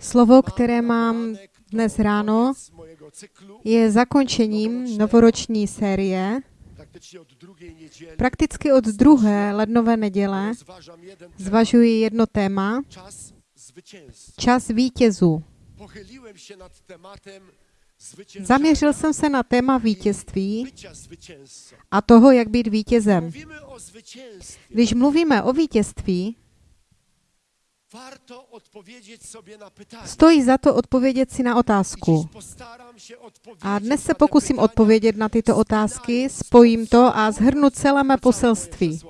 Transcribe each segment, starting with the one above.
Slovo, které mám dnes ráno, je zakončením novoroční série. Prakticky od druhé lednové neděle zvažuji jedno téma, čas vítězů. Zaměřil jsem se na téma vítězství a toho, jak být vítězem. Když mluvíme o vítězství, Stojí za to odpovědět si na otázku. A dnes se pokusím odpovědět na tyto otázky, spojím to a zhrnu celé mé poselství.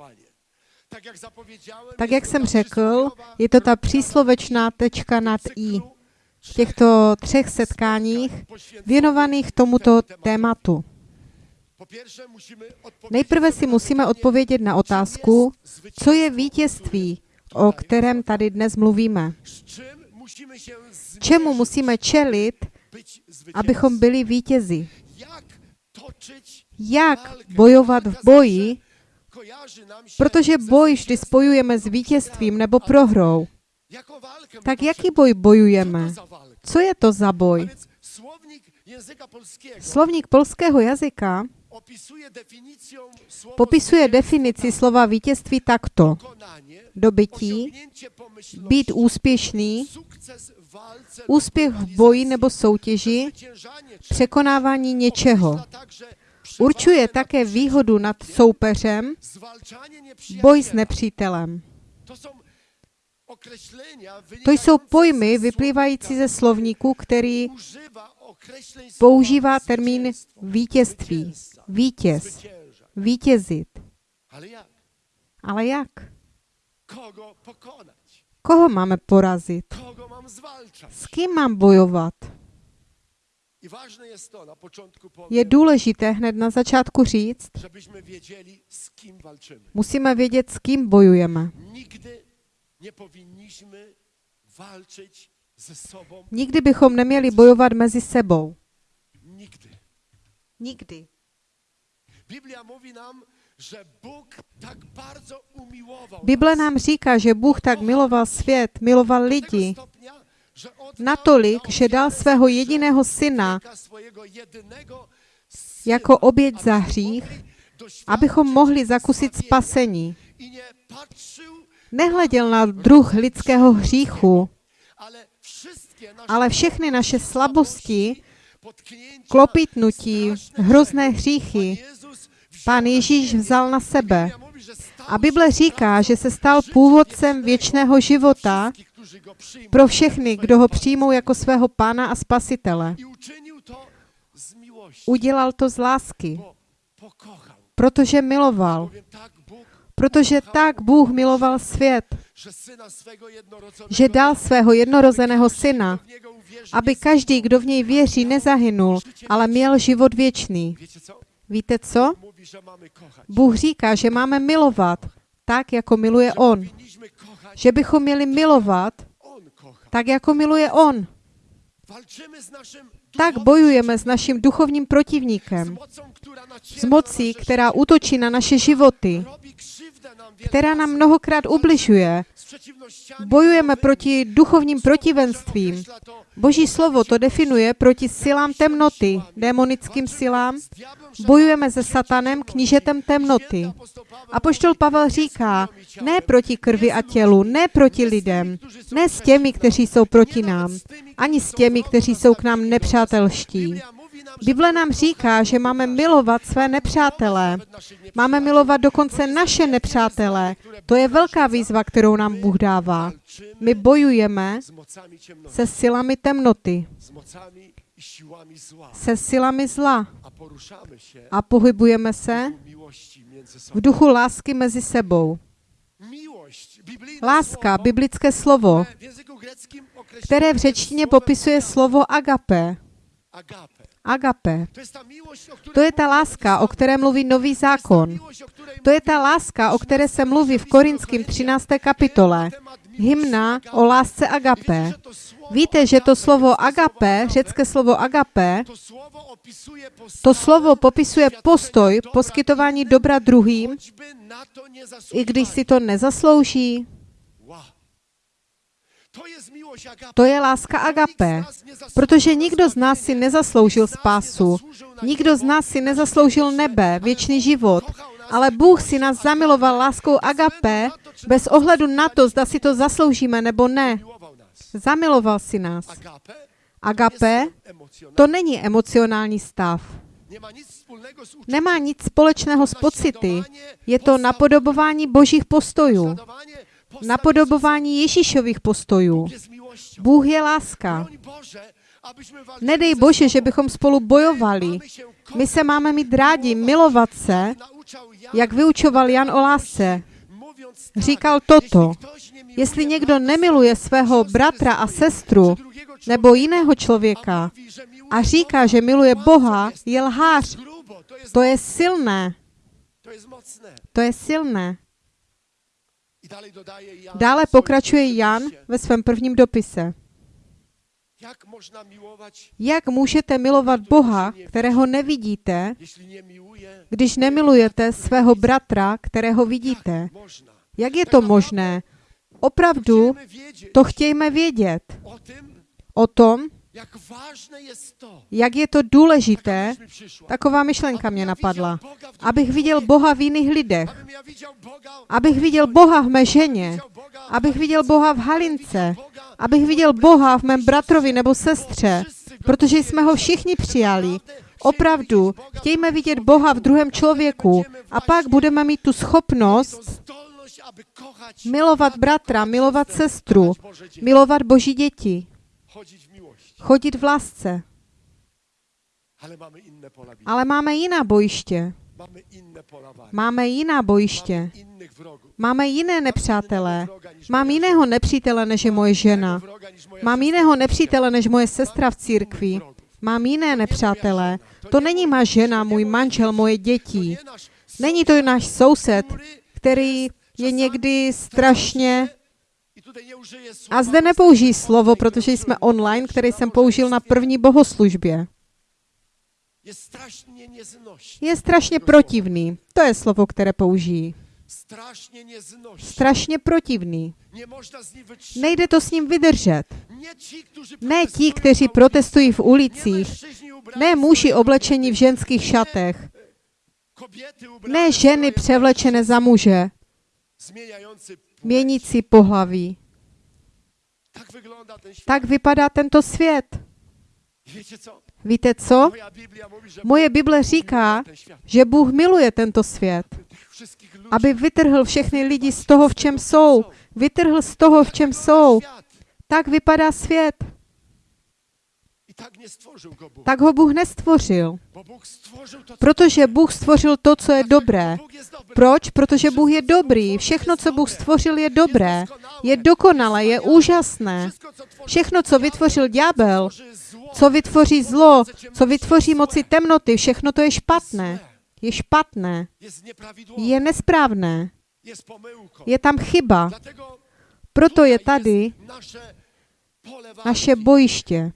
Tak jak jsem řekl, je to ta příslovečná tečka nad i v těchto třech setkáních věnovaných tomuto tématu. Nejprve si musíme odpovědět na otázku, co je vítězství, o kterém tady dnes mluvíme. Čemu musíme čelit, abychom byli vítězi? Jak bojovat v boji, protože boj vždy spojujeme s vítězstvím nebo prohrou. Tak jaký boj bojujeme? Co je to za boj? Slovník polského jazyka popisuje definici slova vítězství takto. Dobytí, být úspěšný, úspěch v boji nebo soutěži, překonávání něčeho. Určuje také výhodu nad soupeřem, boj s nepřítelem. To jsou pojmy vyplývající ze slovníku, který používá termín vítězství, vítěz, vítězit. Ale jak? Koho máme porazit? S kým mám bojovat? Je důležité hned na začátku říct, musíme vědět, s kým bojujeme. Nikdy bychom neměli bojovat mezi sebou. Nikdy. Bible nám říká, že Bůh tak miloval svět, miloval lidi, natolik, že dal svého jediného syna jako oběť za hřích, abychom mohli zakusit spasení. Nehleděl na druh lidského hříchu, ale všechny naše slabosti, klopitnutí, hrozné hříchy, pán Ježíš vzal na sebe. A Bible říká, že se stal původcem věčného života pro všechny, kdo ho přijmou jako svého pána a spasitele. Udělal to z lásky, protože miloval. Protože tak Bůh miloval svět, že dal svého jednorozeného syna, aby každý, kdo v něj věří, nezahynul, ale měl život věčný. Víte co? Bůh říká, že máme milovat tak, jako miluje On. Že bychom měli milovat tak, jako miluje On. Tak bojujeme s naším duchovním protivníkem, s mocí, která útočí na naše životy, která nám mnohokrát ubližuje. Bojujeme proti duchovním protivenstvím. Boží slovo to definuje proti silám temnoty, démonickým silám. Bojujeme se satanem, knížetem temnoty. A poštol Pavel říká, ne proti krvi a tělu, ne proti lidem, ne s těmi, kteří jsou proti nám, ani s těmi, kteří jsou k nám nepřátelští. Bible nám říká, že máme milovat své nepřátelé. Máme milovat dokonce naše nepřátelé. To je velká výzva, kterou nám Bůh dává. My bojujeme se silami temnoty, se silami zla a pohybujeme se v duchu lásky mezi sebou. Láska, biblické slovo, které v řečtině popisuje slovo agape. Agape. To je ta láska, o které mluví nový zákon. To je ta láska, o které se mluví v Korinském 13. kapitole. Hymna o lásce agape. Víte, že to slovo agape, řecké slovo agape, to slovo popisuje postoj, poskytování dobra druhým, i když si to nezaslouží. To je láska agape, protože nikdo z nás si nezasloužil spásu, nikdo z nás si nezasloužil nebe, věčný život, ale Bůh si nás zamiloval láskou agape bez ohledu na to, zda si to zasloužíme nebo ne. Zamiloval si nás. Agape to není emocionální stav. Nemá nic společného s pocity. Je to napodobování božích postojů. Napodobování Ježíšových postojů. Bůh je láska. Nedej Bože, že bychom spolu bojovali. My se máme mít rádi, milovat se, jak vyučoval Jan o lásce. Říkal toto. Jestli někdo nemiluje svého bratra a sestru nebo jiného člověka a říká, že miluje Boha, je lhář. To je silné. To je silné. Dále pokračuje Jan ve svém prvním dopise. Jak můžete milovat Boha, kterého nevidíte, když nemilujete svého bratra, kterého vidíte? Jak je to možné? Opravdu to chtějme vědět. O tom, jak je to důležité, taková myšlenka mě napadla. Abych viděl Boha v jiných lidech. Abych viděl Boha v mé ženě. Abych viděl Boha v Halince. Abych viděl Boha v mém bratrovi nebo sestře. Protože jsme ho všichni přijali. Opravdu, chtějme vidět Boha v druhém člověku a pak budeme mít tu schopnost milovat bratra, milovat sestru, milovat Boží děti, chodit v lásce. Ale máme jiná bojiště. Máme jiná bojiště. Máme jiné nepřátelé. Mám jiného nepřítele, než je moje žena. Mám jiného nepřítele, než moje sestra v církvi. Mám jiné nepřátelé. To není má žena, můj manžel, moje děti. Není to náš soused, který je někdy strašně a zde nepoužijí slovo, protože jsme online, který jsem použil na první bohoslužbě. Je strašně protivný. To je slovo, které použijí. Strašně protivný. Nejde to s ním vydržet. Ne ti, kteří protestují v ulicích. Ne muži oblečení v ženských šatech. Ne ženy převlečené za muže. Měnící pohlaví. Tak vypadá tento svět. Víte co? Moje Bible říká, že Bůh miluje tento svět, aby vytrhl všechny lidi z toho, v čem jsou. Vytrhl z toho, v čem jsou. Tak vypadá svět. Tak ho Bůh nestvořil. Protože Bůh stvořil to, co je dobré. Proč? Protože Bůh je dobrý. Všechno, co Bůh stvořil, je dobré. Je dokonalé, je úžasné. Všechno, co vytvořil ďábel, co vytvoří zlo, co vytvoří moci temnoty, všechno to je špatné. Je špatné. Je nesprávné. Je tam chyba. Proto je tady naše bojiště.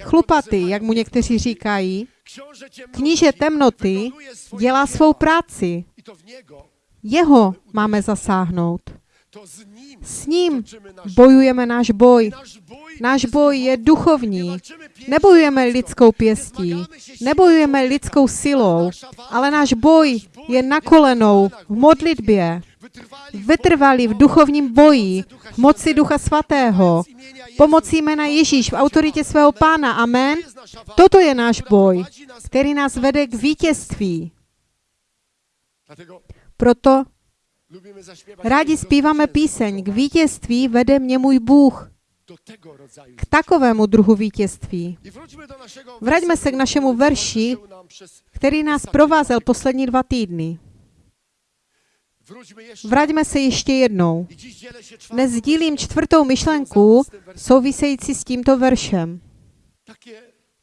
Chlupaty, jak mu někteří říkají, kníže temnoty dělá svou práci. Jeho máme zasáhnout. S ním bojujeme náš boj. Náš boj je duchovní. Nebojujeme lidskou pěstí, nebojujeme lidskou silou, ale náš boj je na kolenou v modlitbě. Vytrvali v duchovním boji, v moci Ducha Svatého, pomocí jména Ježíš v autoritě svého Pána. Amen. Toto je náš boj, který nás vede k vítězství. Proto rádi zpíváme píseň K vítězství vede mě můj Bůh. K takovému druhu vítězství. Vraťme se k našemu verši, který nás provázel poslední dva týdny. Vraťme se ještě jednou. Dnes sdílím čtvrtou myšlenku související s tímto veršem.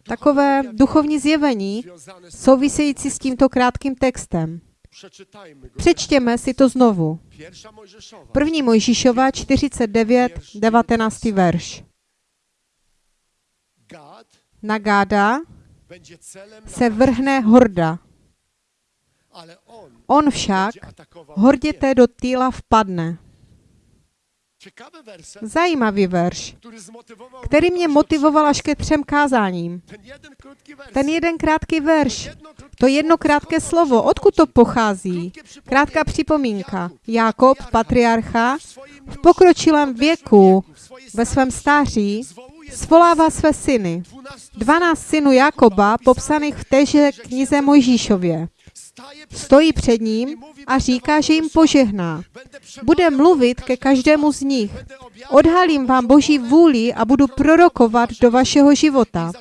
Takové duchovní zjevení související s tímto krátkým textem. Přečtěme si to znovu. První Mojžíšova 49, 19. verš. Na Gáda se vrhne horda. On však horděte do týla vpadne. Zajímavý verš, který mě motivoval až ke třem kázáním. Ten jeden krátký verš, to jedno krátké slovo, odkud to pochází? Krátká připomínka. Jákob, patriarcha, v pokročilém věku, ve svém stáří, svolává své syny. 12 synů Jakoba, popsaných v téže knize Mojžíšově. Stojí před ním a říká, že jim požehná. Bude mluvit ke každému z nich. Odhalím vám Boží vůli a budu prorokovat do vašeho života.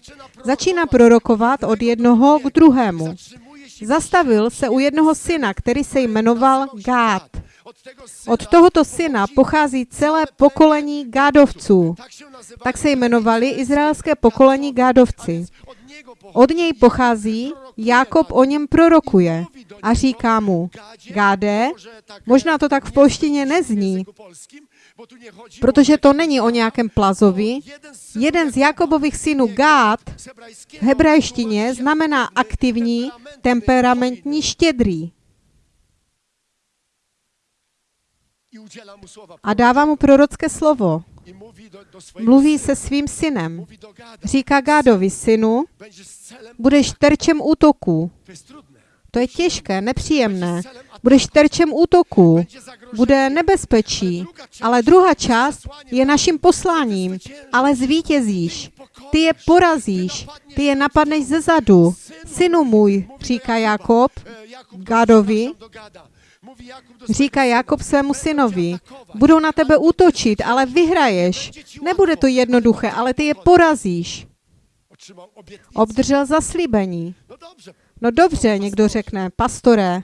Začíná prorokovat od jednoho k druhému. Zastavil se u jednoho syna, který se jmenoval Gád. Od tohoto syna pochází celé pokolení Gádovců. Tak se jmenovali izraelské pokolení Gádovci. Od něj pochází, Jákob o něm prorokuje a říká mu, Gáde, možná to tak v polštině nezní, protože to není o nějakém plazovi. Jeden z Jakobových synů Gád v hebrejštině znamená aktivní, temperamentní, štědrý. A dává mu prorocké slovo. Mluví se svým synem. Říká Gádovi, synu, budeš terčem útoku. To je těžké, nepříjemné. Budeš terčem útoku. Bude nebezpečí. Ale druhá část je naším posláním. Ale zvítězíš. Ty je porazíš. Ty je napadneš ze zadu. Synu můj, říká Jakob Gádovi, Říká Jakob svému synovi, budou na tebe útočit, ale vyhraješ. Nebude to jednoduché, ale ty je porazíš. Obdržel zaslíbení. No dobře, někdo řekne, pastore,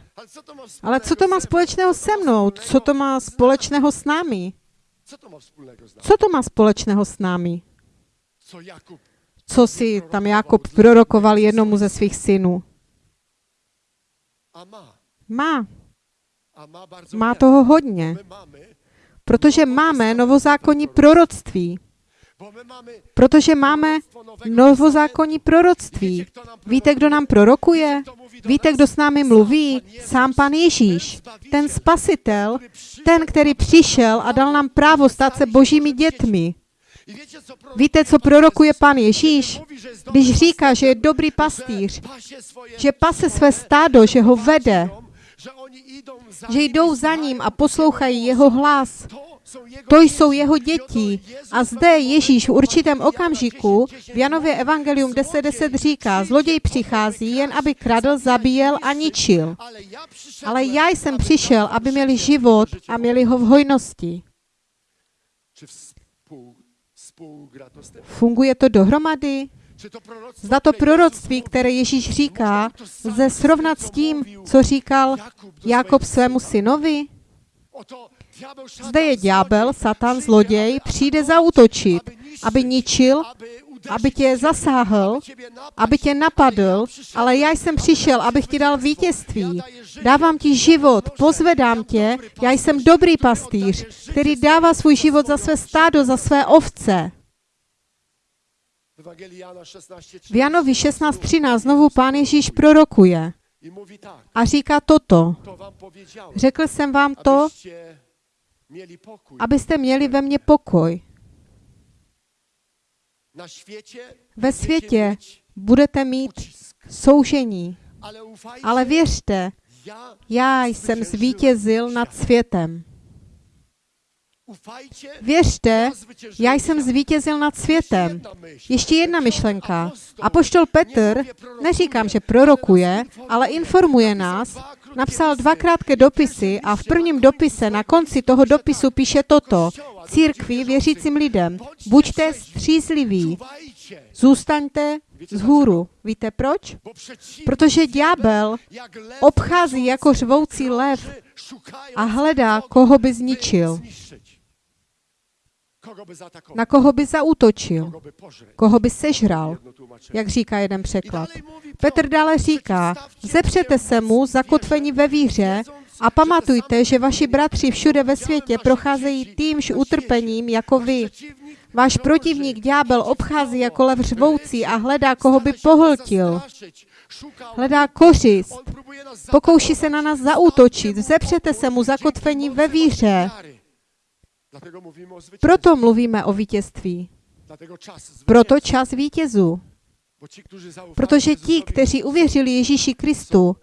ale co to má společného se mnou? Co to má společného s námi? Co to má společného s námi? Co si tam Jakob prorokoval jednomu ze svých synů? Má. Má toho hodně, protože máme novozákonní proroctví. Protože máme novozákonní proroctví. Víte, kdo nám prorokuje? Víte, kdo s námi mluví? Sám pan Ježíš, ten spasitel, ten, který přišel a dal nám právo stát se božími dětmi. Víte, co prorokuje pan Ježíš? Když říká, že je dobrý pastýř, že pase své stádo, že ho vede, že jdou za ním a poslouchají jeho hlas. To jsou jeho děti. A zde Ježíš v určitém okamžiku v Janově Evangelium 10.10 10 říká, zloděj přichází jen, aby kradl, zabíjel a ničil. Ale já jsem přišel, aby měli život a měli ho v hojnosti. Funguje to dohromady? Zda to proroctví, které Ježíš říká, lze srovnat s tím, co říkal Jakob svému synovi? Zde je ďábel, satan, zloděj, přijde zautočit, aby ničil, aby tě zasáhl, aby tě napadl, ale já jsem přišel, abych ti dal vítězství. Dávám ti život, pozvedám tě, já jsem dobrý pastýř, který dává svůj život za své stádo, za své ovce. V Janovi 16.13 znovu pán Ježíš prorokuje a říká toto. Řekl jsem vám to, abyste měli ve mně pokoj. Ve světě budete mít soužení, ale věřte, já jsem zvítězil nad světem. Věřte, já jsem zvítězil nad světem. Ještě jedna myšlenka. Apoštol Petr, neříkám, že prorokuje, ale informuje nás, napsal dva krátké dopisy a v prvním dopise na konci toho dopisu píše toto. Církvi věřícím lidem, buďte střízliví, zůstaňte vzhůru. Víte proč? Protože ďábel obchází jako řvoucí lev a hledá, koho by zničil. Na koho by zaútočil? Koho by sežral? Jak říká jeden překlad. Petr dále říká, zepřete se mu zakotvení ve víře a pamatujte, že vaši bratři všude ve světě procházejí týmž utrpením jako vy. Váš protivník ďábel obchází jako lev řvoucí a hledá, koho by pohltil. Hledá kořist. Pokouší se na nás zaútočit. Zepřete se mu zakotvení ve víře. Proto mluvíme o vítězství. Proto čas vítězů. Protože ti, kteří uvěřili Ježíši Kristu,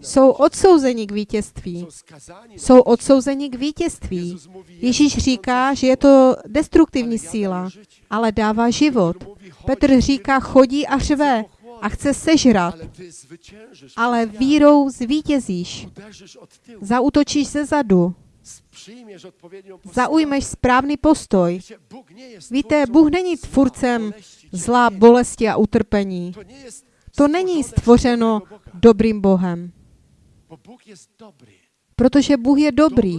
jsou odsouzeni k vítězství. Jsou odsouzeni k vítězství. Ježíš říká, že je to destruktivní síla, ale dává život. Petr říká, chodí a řve a chce sežrat, ale vírou zvítězíš. Zautočíš ze zadu. Zaujmeš správný postoj. Víte, Bůh není tvůrcem cierpienia. bolesti a utrpení. To není stvořeno dobrým Bohem, protože Bůh je dobrý.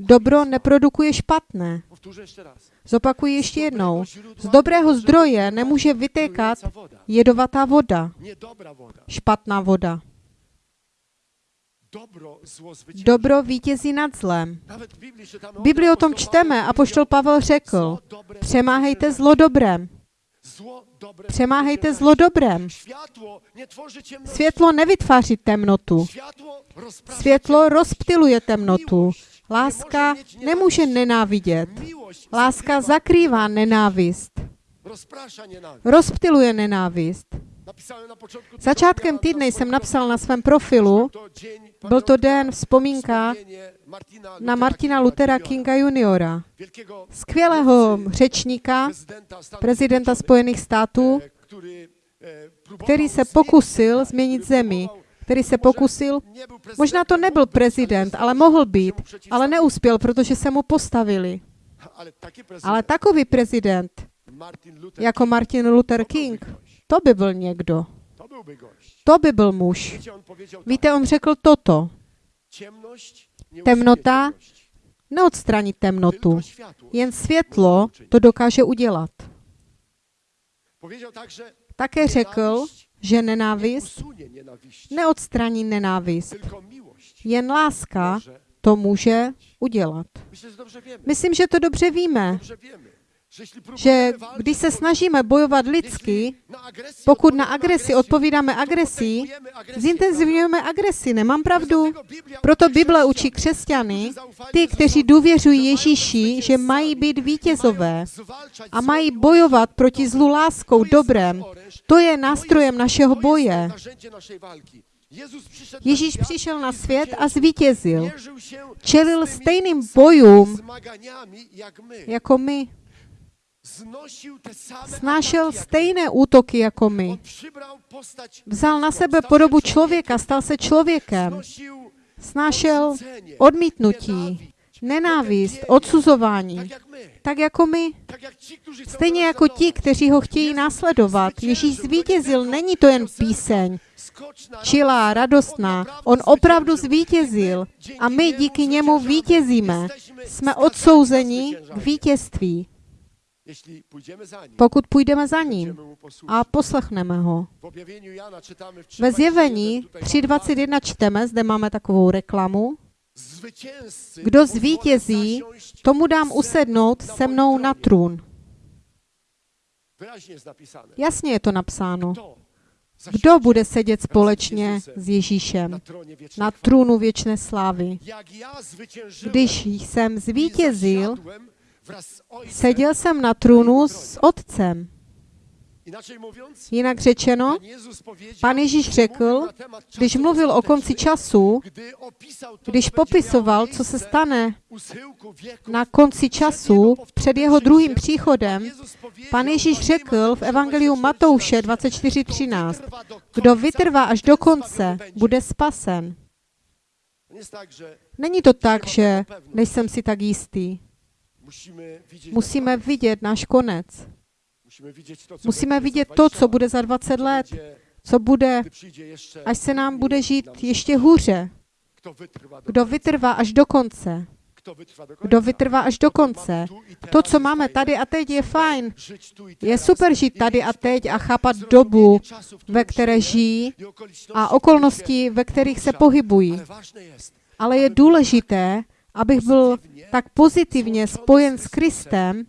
Dobro neprodukuje špatné. Zopakuji ještě jednou. Z dobrého zdroje nemůže vytékat jedovatá voda, špatná voda. Dobro, vítězí nad zlem. V Biblii o tom čteme a poštol Pavel řekl, přemáhejte zlo dobrem. Přemáhejte zlo dobrem. Světlo nevytváří temnotu. Světlo rozptiluje temnotu. Láska nemůže nenávidět. Láska zakrývá nenávist. Rozptiluje nenávist. Začátkem týdne jsem napsal na svém profilu, byl to den vzpomínka na Martina Luthera Kinga juniora, skvělého řečníka, prezidenta Spojených států, e, e, próbował který se zmienić pokusil změnit zemi, který se pokusil, možná to nebyl prezident, ale mohl být, ale neuspěl, protože se mu postavili. Ale takový prezident, jako Martin Luther King. To by byl někdo. To by byl muž. Víte, on řekl toto. Temnota Neodstranit temnotu. Jen světlo to dokáže udělat. Také řekl, že nie nenávist neodstraní nenávist. Jen láska to může udělat. Myslím, že to dobře víme, Že když se snažíme bojovat lidsky, pokud na agresi odpovídáme agresí, zintenzivňujeme agresi. Nemám pravdu? Proto Bible učí křesťany, ty, kteří důvěřují Ježíši, že mají být vítězové a mají bojovat proti zlu láskou, dobrem. To je nástrojem našeho boje. Ježíš přišel na svět a zvítězil. Čelil stejným bojům jako my. Same Snášel stejné útoky jako my. Vzal na sebe podobu člověka, stal se člověkem. Snášel odmítnutí, nenávist, odsuzování. Tak jako my. Stejně jako ti, kteří ho chtějí následovat. Ježíš zvítězil, není to jen píseň, čilá, radostná. On opravdu zvítězil. A my díky němu vítězíme. Jsme odsouzeni k vítězství, pokud půjdeme za ním a poslechneme ho. Ve 3:21, zjevení tutaj mamy 3.21 čteme, zde máme takovou reklamu. Kdo zvítězí, tomu dám se usednout se mnou na trůn. Jasně je to napsáno. Kdo bude sedět společně s Ježíšem na trůnu věčné slávy? Když jsem zvítězil, seděl jsem na trůnu s Otcem. Jinak řečeno, Pan Ježíš řekl, když mluvil o konci času, když popisoval, co se stane na konci času před jeho druhým příchodem, Pan Ježíš řekl v Evangeliu Matouše 24.13, Kto wytrwa do kdo vytrvá až do konce, bude spasen. Není to tak, že nejsem si tak jistý. Musíme vidět náš konec. Musíme vidět to, 20 co bude za 20 co let, co bude, až se nám bude žít ještě hůře. Kdo vytrvá až do konce. Kdo vytrvá až do konce. To, co máme tady a teď, je fajn. Je super žít tady a teď a chápat dobu, ve které žijí a okolnosti, ve kterých se pohybují. Ale je důležité, abych byl tak pozitivně spojen s Kristem,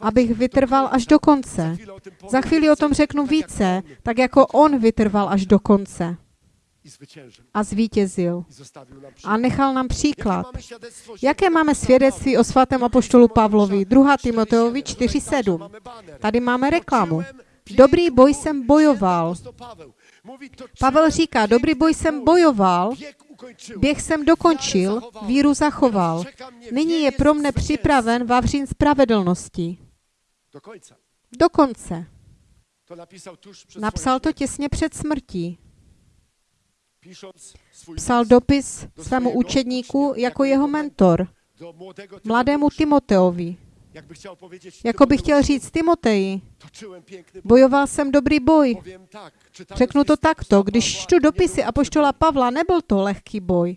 abych vytrval až do konce. Za chvíli o tom řeknu více, tak jako on vytrval až do konce. A zvítězil. A nechal nám příklad. Jaké máme svědectví o svatém apoštolu Pavlovi? 2. Timoteovi 4:7. Tutaj także 4.7. mamy baner. Tady máme reklamu. Dobrý boj jsem bojoval. Pavel říká, dobrý boj jsem bojoval. Běh jsem dokončil, víru zachoval. Nyní je pro mne připraven vavřín spravedlnosti. Do końca. Do konce. To napisał tuż przed Napsal to těsně před smrtí. Psal dopis svému učedníku jako jeho mentor, mladému. Timoteovi. Jako by chtěl Tymoteuszu, říct Timoteji, bojoval jsem dobrý boj. Řeknu to takto, když čtu dopisy apoštola Pavla, nebyl to lehký boj.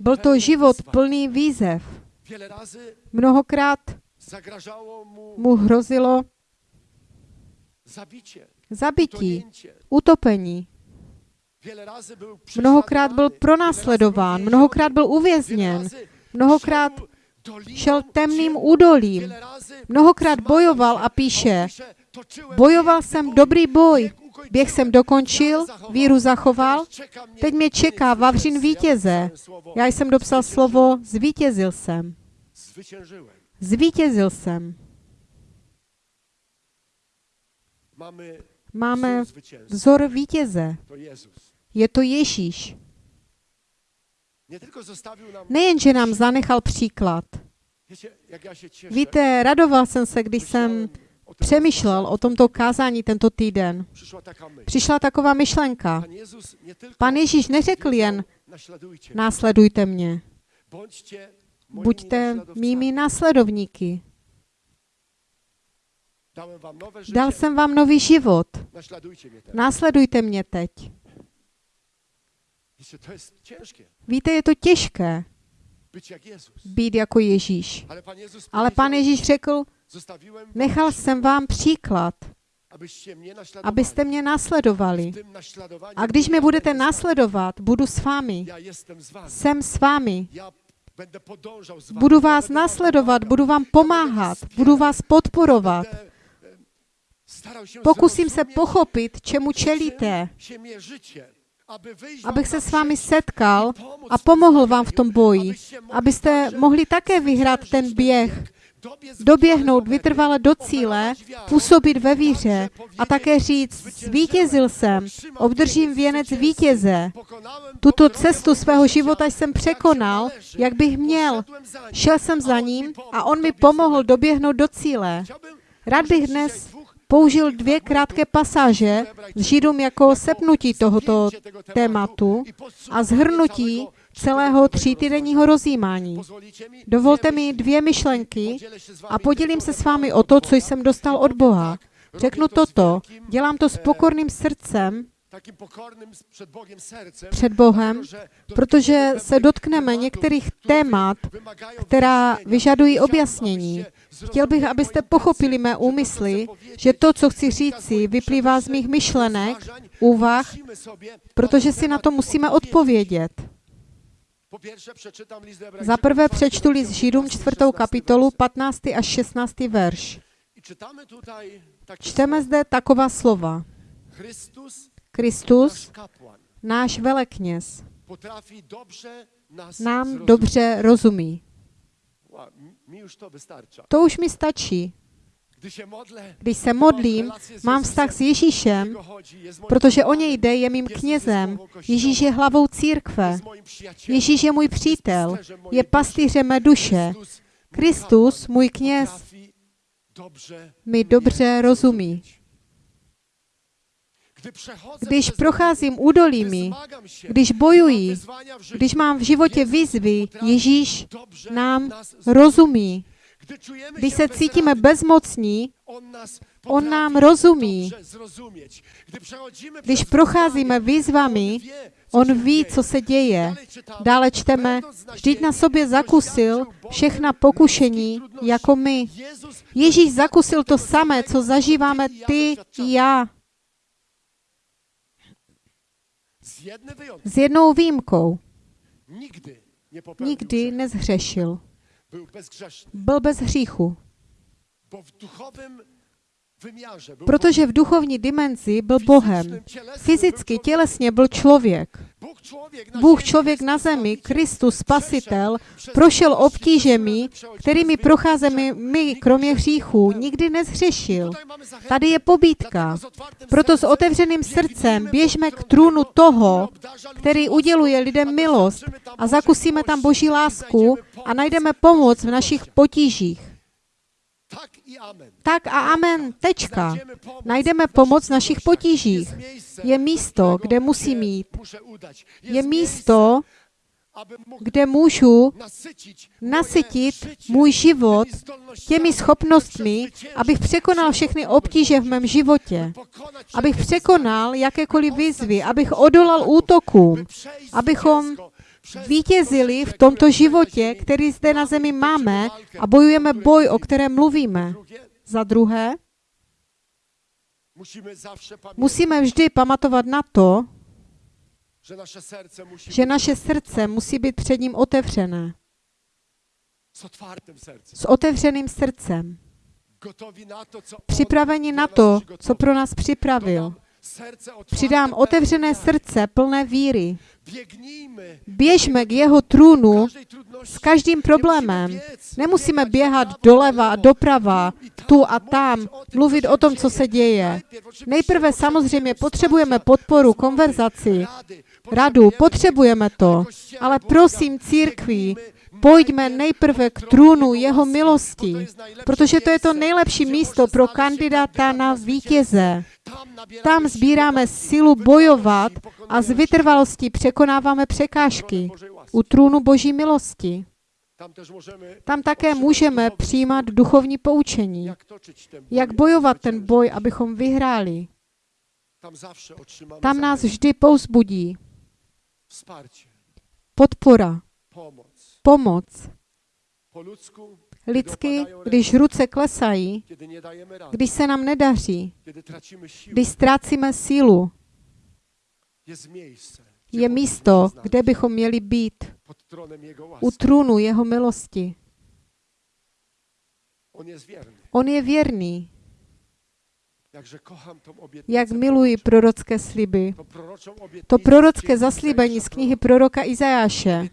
Byl to život plný výzev. Mnohokrát mu hrozilo zabití, utopení. Mnohokrát byl pronásledován, mnohokrát byl uvězněn, mnohokrát šel temným údolím, mnohokrát bojoval a píše, bojoval jsem dobrý boj, běh jsem dokončil, víru zachoval, teď mě čeká vavřin vítěze. Já jsem dopsal slovo zvítězil jsem. Zvítězil jsem. Máme vzor vítěze. Je to Ježíš. Nejenže nám zanechal příklad. Víte, radoval jsem se, když jsem přemýšlel o tomto kázání tento týden. Přišla taková myšlenka. Pan Ježíš neřekl jen, následujte mě, buďte mými následovníky. Dal jsem vám nový život. Následujte mě teď. Wiecie, to jest ciężkie, Víte, je to těžké být jako Ježíš. Ale Pan Ježíš řekl, nechal jsem vám příklad, abyste mě naśladowaniu A když mě budete následovat, budu s vámi. Jsem s vámi. Budu vás pomagał. budu vám pomáhat, budu vás podporovat. Pokusím se pochopit, čemu čelíte, abych se s vámi setkal a pomohl vám v tom boji, abyste mohli také vyhrát ten běh, doběhnout vytrvale do cíle, působit ve víře a také říct, zvítězil jsem, obdržím věnec vítěze. Tuto cestu svého života jsem překonal, jak bych měl. Šel jsem za ním a on mi pomohl doběhnout do cíle. Rád bych dnes použil dvě krátké pasáže z Židům jako sepnutí tohoto tématu a zhrnutí celého třítýdenního rozjímání. Dovolte mi dvě myšlenky a podělím se s vámi o to, co jsem dostal od Boha. Řeknu toto, dělám to s pokorným srdcem před Bohem, protože se dotkneme některých témat, která vyžadují objasnění. Chtěl bych, abyste pochopili mé úmysly, že to, co chci říci, vyplývá z mých myšlenek, úvah, protože si na to musíme odpovědět. Za prvé přečtu list Židům 15, čtvrtou 16 kapitolu werset. 15. až 16. verš. Čteme zde taková slova. Kristus, náš velekněz, nám dobře rozumí. To už mi stačí. Když se modlím, mám vztah s Ježíšem, protože o něj jde, je mým knězem. Ježíš je hlavou církve. Ježíš je můj přítel, je pastýřem mé duše. Kristus, můj kněz, mi dobře rozumí. Když procházím údolími, když bojuji, když mám v životě výzvy, Ježíš nám rozumí. Když se cítíme bezmocní, On nám rozumí. Když procházíme výzvami, On ví, co se děje. Dále čteme, vždyť na sobě zakusil všechna pokušení jako my. Ježíš zakusil to samé, co zažíváme ty i já. S jednou výjimkou. Nikdy nezhřešil. Byl bez hříchu. Protože v duchovní dimenzi byl Bohem. Fyzicky, tělesně byl člověk. Bůh člověk na zemi, Kristus Spasitel, prošel obtížemi, kterými procházíme my, kromě hříchů. Nikdy zachętę. Tady je otwartym Proto s otevřeným srdcem běžme k trůnu toho, který uděluje lidem milost a zakusíme tam Boží lásku a najdeme pomoc v našich potížích. Tak i amen. Tak a amen, tečka. Najdeme pomoc v našich potížích. Je místo, kde musím jít. Je místo, kde můžu nasytit můj život těmi schopnostmi, abych překonal všechny obtíže v mém životě, abych překonal jakékoliv výzvy, abych odolal útokům, abychom vítězili v tomto životě, který zde na zemi máme a bojujeme boj, o kterém mluvíme. Za druhé, musíme vždy pamatovat na to, že naše srdce musí být před ním otevřené. S otevřeným srdcem. Připraveni na to, co pro nás připravil. Přidám otevřené srdce plné víry. Běžme k jeho trůnu s každým problémem. Nemusíme běhat doleva a doprava, tu a tam, mluvit o tom, co se děje. Nejprve samozřejmě potřebujeme podporu, konverzaci, radu, potřebujeme to, ale prosím církví, pojďme nejprve k trůnu jeho milosti, protože to je to nejlepší místo pro kandidáta na vítěze. Tam sbíráme sílu bojovat a z vytrvalostí překonáváme překážky u trůnu Boží milosti. Tam také můžeme přijímat duchovní poučení, jak bojovat ten boj, abychom vyhráli. Tam nás vždy pouzbudí podpora, pomoc. Lidsky, když ruce klesají, když se nám nedaří, když ztrácíme sílu, je místo, kde bychom měli být, u trůnu jeho milosti. On je věrný, jak miluji prorocké sliby. To prorocké zaslíbení z knihy proroka. Izajáše.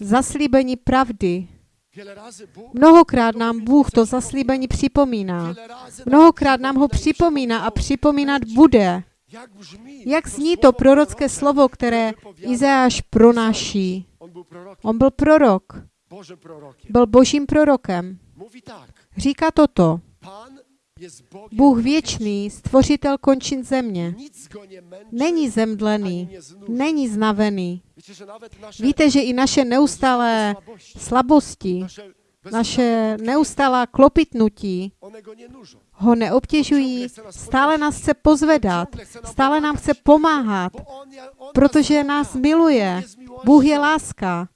Zaslíbení pravdy. Mnohokrát nám Bůh to zaslíbení připomíná. Mnohokrát nám ho připomíná a připomínat bude. Jak zní to prorocké slovo, které Izajáš pronáší? On byl prorok, byl božím prorokem. Říká toto. Bůh věčný, stvořitel končin země. Není zemdlený, není znavený. Víte, že i naše neustálé slabosti, naše neustálá klopitnutí ho neobtěžují, stále nás chce pozvedat, stále nám chce pomáhat, protože nás miluje. Bůh je láska.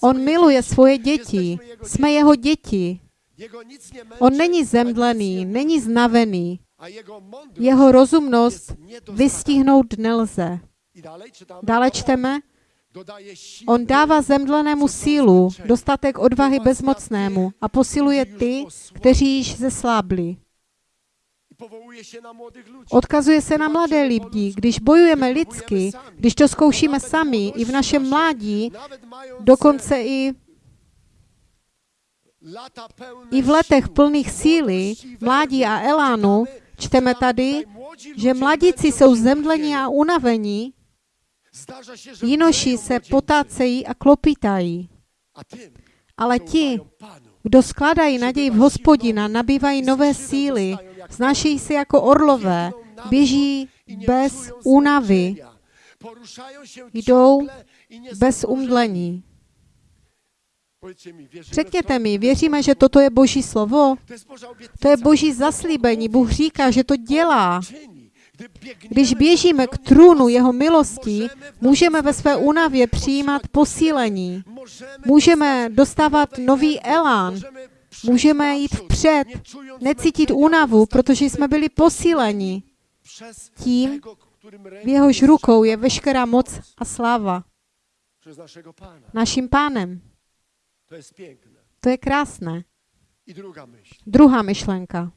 On miluje svoje děti. Jsme jeho děti. On není zemdlený, není znavený. Jeho rozumnost vystihnout nelze. Dále čteme, on dává zemdlenému sílu, dostatek odvahy bezmocnému a posiluje ty, kteří již zeslábli. Odkazuje se na mladé lidi, když bojujeme lidsky, když to zkoušíme sami i v našem mládí, dokonce i, i v letech plných síly, mládí a elánu, čteme tady, že mladíci jsou zemdlení a unavení, jinoši se potácejí a klopitají. Ale ti, kdo skládají naději v hospodina, nabývají nové síly, znášejí se jako orlové, běží bez únavy, jdou bez umdlení. Powiedzcie mi, wierzymy w Řekněte mi, věříme, že toto je Boží slovo? To je Boží zaslíbení. Bůh říká, že to dělá. Když běžíme k trůnu jeho milosti, můžeme ve své únavě přijímat posílení. Můžeme dostávat nový elán. Můžeme jít vpřed, necítit únavu, protože jsme byli posíleni. tím, V jehož rukou je veškerá moc a sláva. Naším pánem. To jest piękne. To je krásné. I druga myśl. Druhá myšlenka.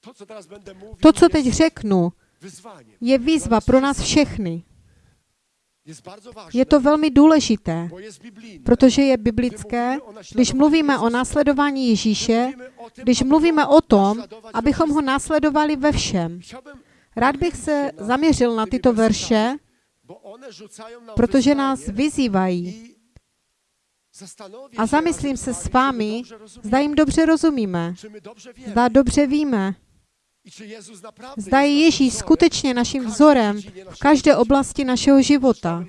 To, co teraz będę mówił, To, co teď řeknu, wyzwaniem. je výzva pro nás všechny. Je to velmi důležité, protože je biblické, když mluvíme o následování Ježíše, když mluvíme o tom, abychom ho následovali ve všem. Rád bych se zaměřil na tyto verše, protože nás vyzývají. A zamyslím se s vámi, zda jim dobře rozumíme, zda dobře víme, zda je Ježíš skutečně naším vzorem v každé oblasti našeho života.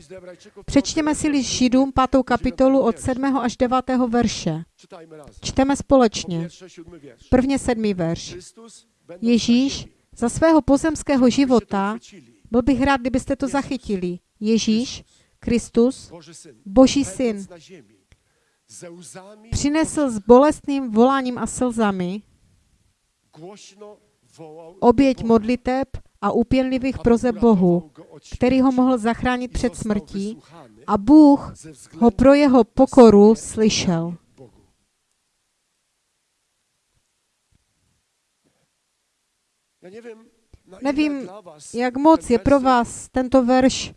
Přečtěme si list Židům 5. kapitolu od 7. až 9. verše. Čteme Po společně. Prvně sedmý verš. Ježíš za svého pozemského života. Byl bych rád, kdybyste to zachytili. Ježíš, Kristus, Boží syn, přinesl s bolestným voláním a slzami oběť modliteb a úpěnlivých prozeb uratował Bohu, který ho mohl zachránit před smrtí a Bůh ho pro jeho pokoru slyšel. Bogu. Ja Nevím, Jak moc je pro vás tento verš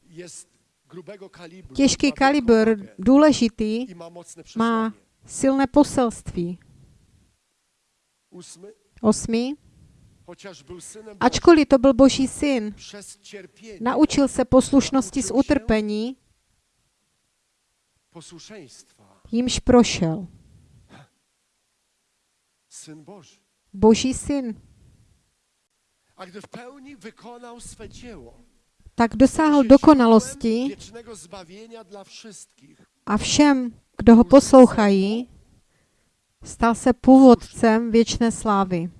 těžký kalibr, důležitý, má silné poselství. Bożym, Ačkoliv to byl Boží syn, naučil se poslušnosti z utrpení, jímž prošel. Boží syn. A gdy w pełni wykonał swe dzieło, Tak dosáhl dokonalosti a všem, kdo ho poslouchají, stal se původcem věčné slávy.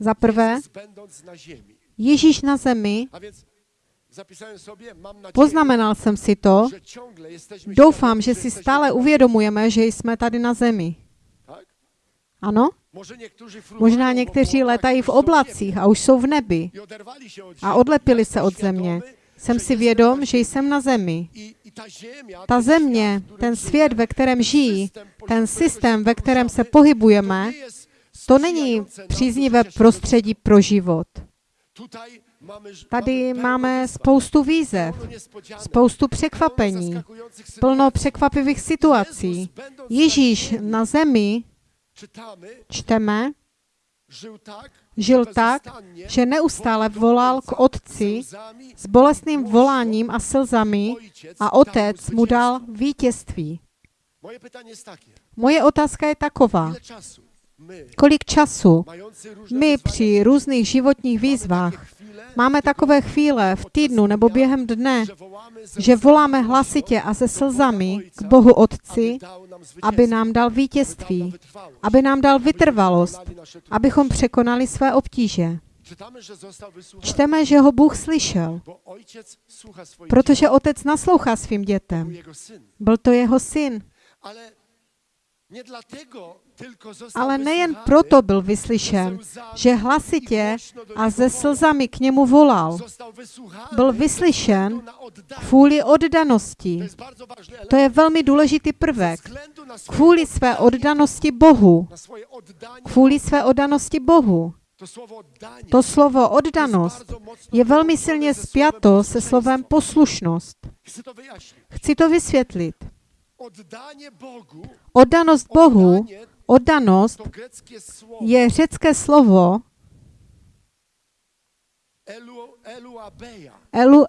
Za prvé. Ježíš na zemi, poznamenal jsem si to, doufám, že si stále uvědomujeme, že jsme tady na zemi. Ano? Možná někteří letají v oblacích a už jsou v nebi a odlepili se jestem od země. Jsem si vědom, že jsem na zemi. Ta země, ten svět, ve kterém žijí, ten systém, ve kterém se pohybujeme, to není příznivé prostředí pro život. Tady máme spoustu výzev, spoustu překvapení, plno překvapivých situací. Ježíš na zemi, čteme, žil tak, že neustále volal k Otci s bolestným voláním a slzami a Otec mu dal vítězství. Moje otázka je taková. Kolik času my při různých životních výzvách máme takové chvíle v týdnu nebo během dne, že voláme hlasitě a se slzami k Bohu Otci, aby nám dal vítězství, aby nám dal vytrvalost, abychom překonali své obtíže. Čteme, že ho Bůh slyšel, protože otec naslouchá svým dětem. Byl to jeho syn, Ale nejen proto byl vyslyšen, že hlasitě a wołał. slzami k němu volal. Byl vyslyšen. Kvůli oddanosti. To je velmi důležitý prvek. Kvůli své oddanosti Bohu. Kvůli své oddanosti Bohu. to slovo oddanost je velmi silně spjato se slovem poslušnost. Chci to vysvětlit. Oddanost Bohu, oddanost je řecké slovo elu, eluabeja. elu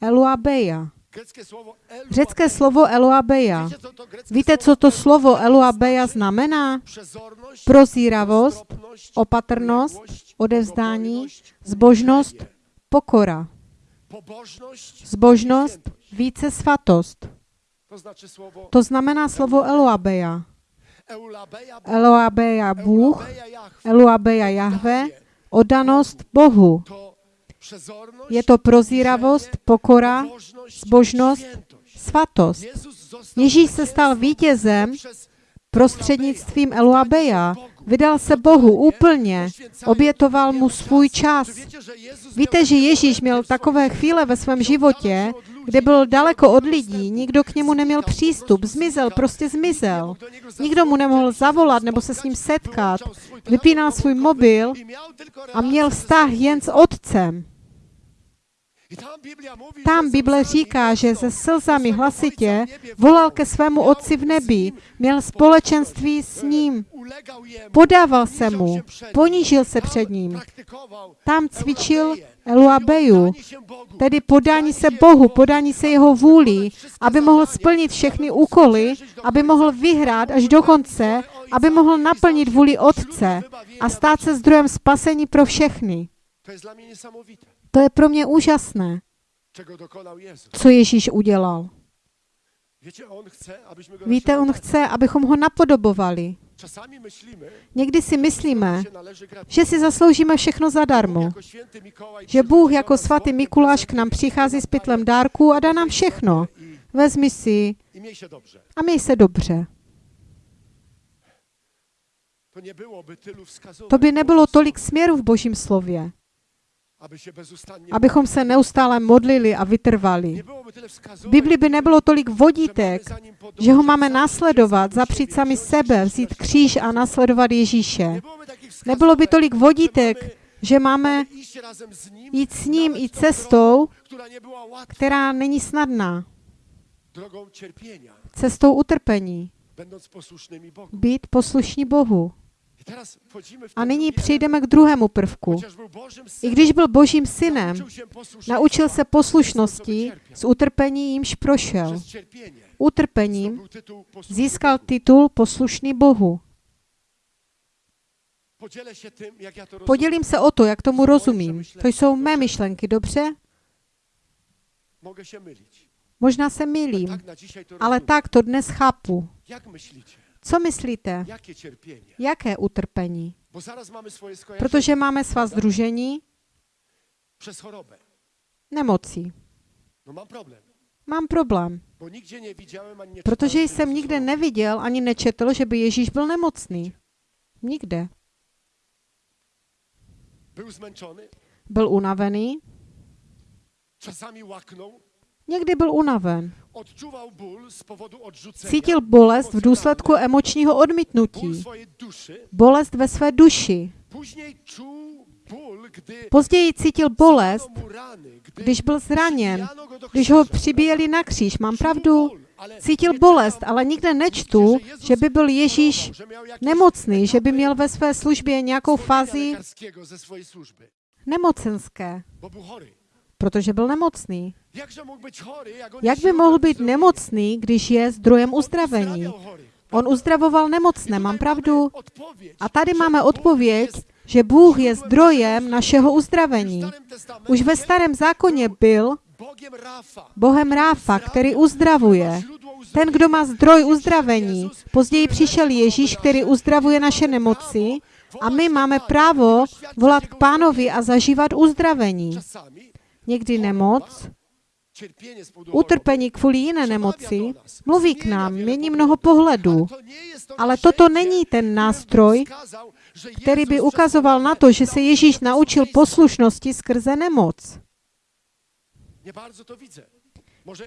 eluabeja. Řecké slovo eluabeja. Víte, co to slovo eluabeja znamená? Prozíravost, opatrnost, odevzdání, zbožnost, pokora. Zbožnost, více svatost. To znamená slovo eluabeja. eulabeja, Eluabeja Bůh, eluabeja Jahve, oddanost Bohu. Je to prozíravost, pokora, zbožnost, svatost. Ježíš se stal vítězem prostřednictvím Eluabeja. Vydal se Bohu úplně, obětoval mu svůj čas. Víte, že Ježíš měl takové chvíle ve svém životě, kde byl daleko od lidí, nikdo k němu neměl přístup, zmizel, prostě zmizel. Nikdo mu nemohl zavolat nebo se s ním setkat. Vypínal svůj mobil a měl vztah jen s otcem. Tam Bible říká, že se slzami hlasitě volal ke svému otci v nebi, měl společenství s ním, podával se mu, ponížil se před ním. Tam cvičil Eluabeju, tedy podání se Bohu, podání se jeho vůli, aby mohl splnit všechny úkoly, aby mohl vyhrát až do konce, aby mohl naplnit vůli Otce a stát se zdrojem spasení pro všechny. To je pro mě úžasné, co Ježíš udělal. Víte, on chce, abychom ho napodobovali. Někdy si myslíme, že si zasloužíme všechno zadarmo. jako Že Bůh jako svatý Mikuláš k nám přichází s pytlem dárků a dá nám všechno. Vezmi si a měj se dobře. To by nebylo tolik směru v Božím slově, abychom se neustále modlili a vytrvali. V Bibli by nebylo tolik vodítek, že ho máme samego zapřít sami sebe, vzít kříž a Pana. následovat Ježíše. Nebylo by tolik vodítek, že máme jít s ním i cestou, která není snadná, cestou utrpení, být poslušní Bohu. A nyní element. k druhému prvku. I když byl božím synem, naučil se poslušnosti co wycierpiał. z utrpení, jímž prošel. Utrpením získal titul poslušný Bohu. Podělím se o to, jak tomu rozumím. To jsou mé myšlenky, dobře? Možná se to ale tak to dnes chápu. Co myslíte? Cierpienie? Jaké utrpení? Bo zaraz mamy swoje skojarzenie Protože máme svá združení chorobę. nemocí. No Mám problém, ani nie protože jsem nikde neviděl ani nečetl, že by Ježíš byl nemocný. Nikde. Zmęczony, Byl unavený, łaknął, někdy byl unaven. Cítil bolest v důsledku emočního odmítnutí. Bolest ve své duši. Později cítil bolest, když byl zraněn, když ho přibíjeli na kříž. Mám pravdu? Cítil bolest, ale nikde nečtu, že by byl Ježíš nemocný, že by měl ve své službě nějakou fázi nemocenské. Protože byl nemocný. Jak by mohl být nemocný, když je zdrojem uzdravení? On uzdravoval nemocné, mám pravdu? A tady máme odpověď, že Bůh je zdrojem našeho uzdravení. Už ve starém zákoně byl Bohem Ráfa, který uzdravuje. Ten, kdo má zdroj uzdravení. Později přišel Ježíš, který uzdravuje naše nemoci a my máme právo volat k pánovi a zažívat uzdravení. Někdy nemoc, utrpení kvůli jiné nemoci, mluví k nám, mění mnoho pohledů. Ale toto není ten nástroj, který by ukazoval na to, že se Ježíš naučil poslušnosti skrze nemoc.